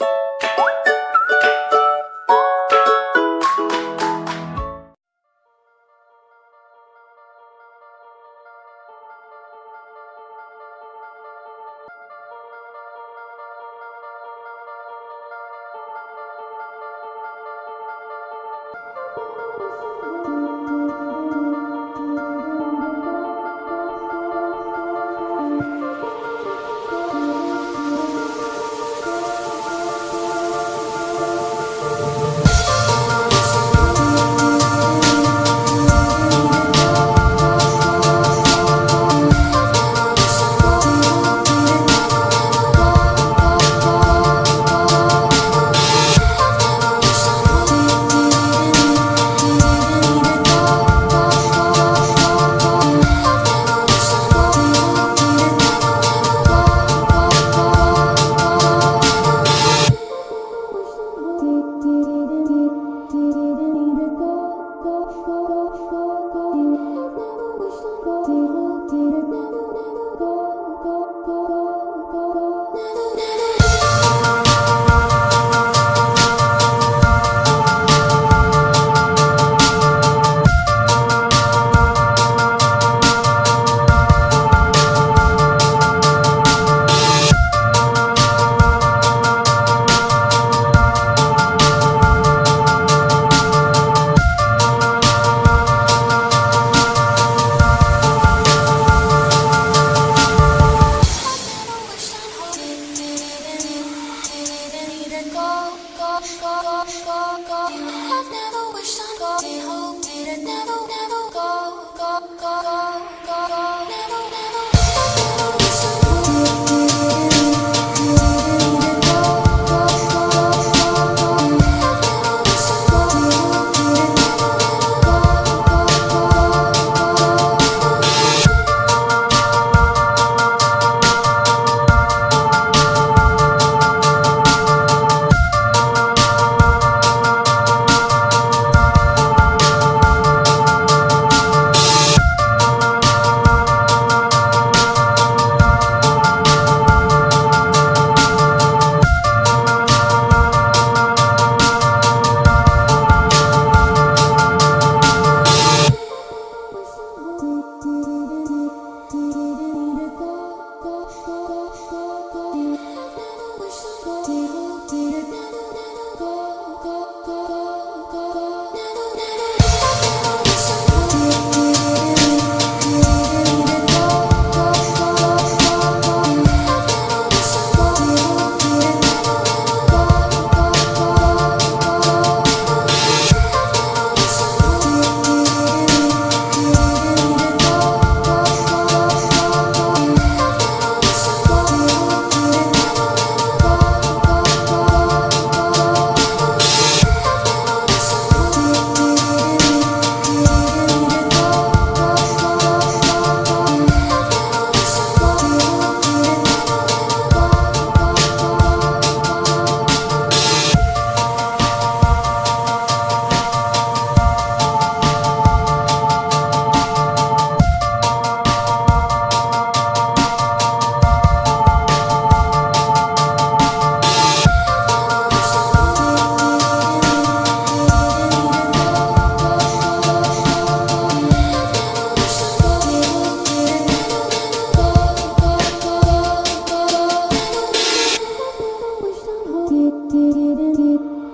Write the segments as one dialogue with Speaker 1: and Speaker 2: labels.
Speaker 1: you.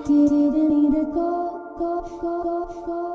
Speaker 1: Didn't need to go, go, go, go, go.